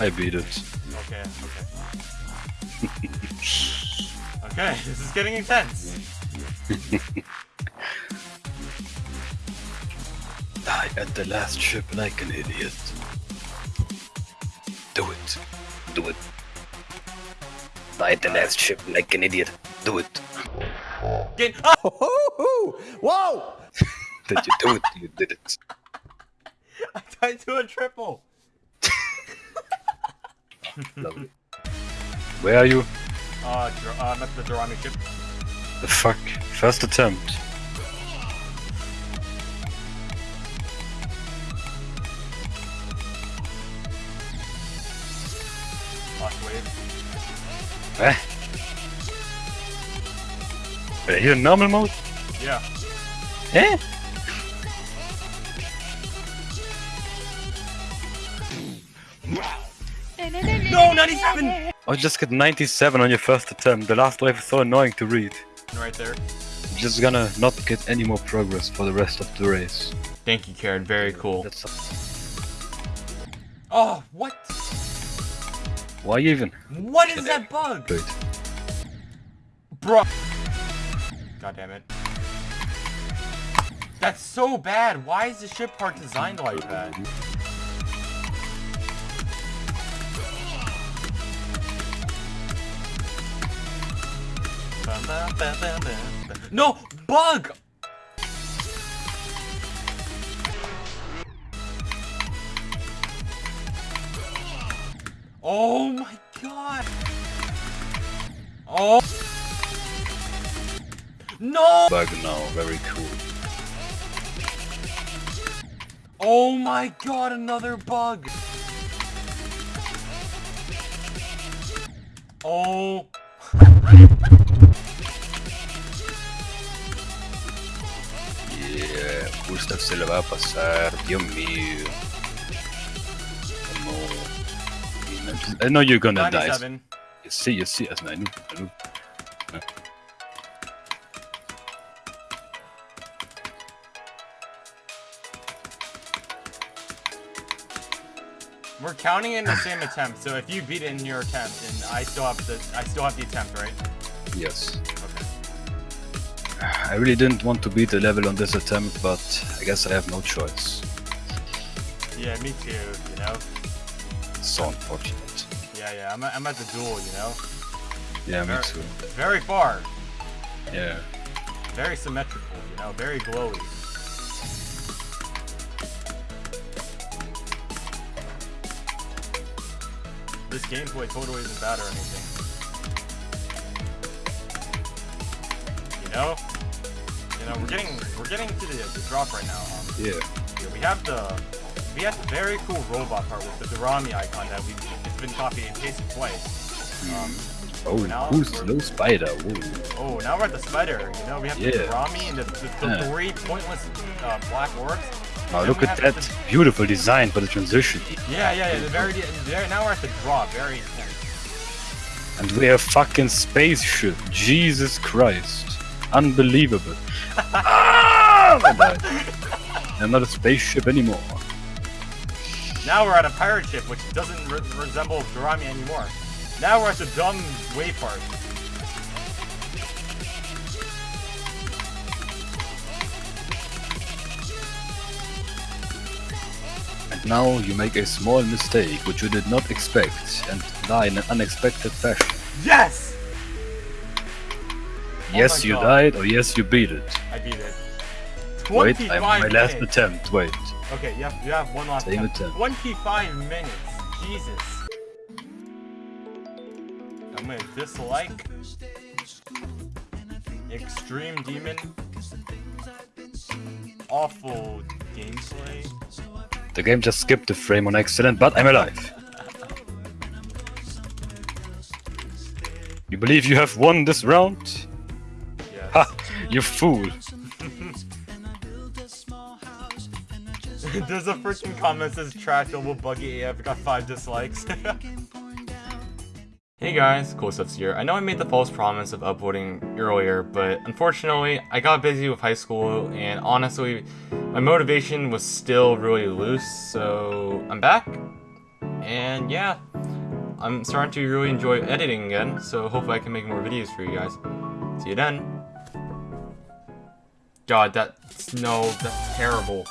I beat it. Okay, okay. okay, this is getting intense. Die at the last ship like an idiot. Do it. Do it. Die at the last ship like an idiot. Do it. Get oh! Whoa! Did you do it? You did it. I died to a triple. Lovely. Where are you? Uh, Dr- uh, I'm at the Dorami ship. The fuck? First attempt. Last wave. Eh? Are you in normal mode? Yeah. Eh? No, 97! Oh, just get 97 on your first attempt. The last wave is so annoying to read. Right there. You're just gonna not get any more progress for the rest of the race. Thank you, Karen. Very cool. That's Oh, what? why even? What is that bug? Wait. Bro. God damn it. That's so bad. Why is the ship part designed like that? No! Bug! Oh my god! Oh! No! Bug now, very cool. Oh my god, another bug! Oh. Justo se le va a pasar, Dios mío. Oh no. I know you're gonna die. 97. You see, you see, as I knew, I. We're counting in the same attempt, so if you beat it in your attempt, and I still have the I still have the attempt, right? Yes. Okay. I really didn't want to beat the level on this attempt, but I guess I have no choice. Yeah, me too. You know. So unfortunate. Yeah, yeah. I'm at, I'm at the duel. You know. Yeah, me Very, too. very far. Yeah. Very symmetrical. You know. Very glowy. This gameplay totally isn't bad or anything. Know. You know, we're getting we're getting to the, the drop right now. Um, Yeah. Yeah, we have the we have the very cool robot part with the Durami icon that we it's been copied and pasted twice. Um, Oh, Now who's no spider? Whoa. oh, now we're at the spider. You know, we have the Yeah. Durami and the, the, the Yeah. three pointless uh, black orbs. Oh, look at that the- beautiful design for the transition. yeah, yeah, yeah. The very, very now we're at the drop. Very intense. And we have fucking spaceship. Jesus Christ. Unbelievable. ah! I'm not a spaceship anymore. Now we're at a pirate ship, which doesn't re resemble Durami anymore. Now we're at the dumb wave part. And now you make a small mistake which you did not expect and die in an unexpected fashion. Yes, Oh yes, my you God. died, or yes, you beat it. I beat it. Wait, I'm my last attempt. Wait. Okay, you have, you have one last Same attempt. attempt. 25 minutes. Jesus. I'm gonna dislike Extreme Demon. Awful gameplay. The game just skipped the frame on accident, but I'm alive. You believe you have won this round? You fool! There's a freaking comment says trash double buggy AF got 5 dislikes. hey guys, Cool Stuffs here. I know I made the false promise of uploading earlier, but unfortunately I got busy with high school and honestly my motivation was still really loose, so I'm back. And yeah, I'm starting to really enjoy editing again, so hopefully I can make more videos for you guys. See you then. God, that's no, that's terrible.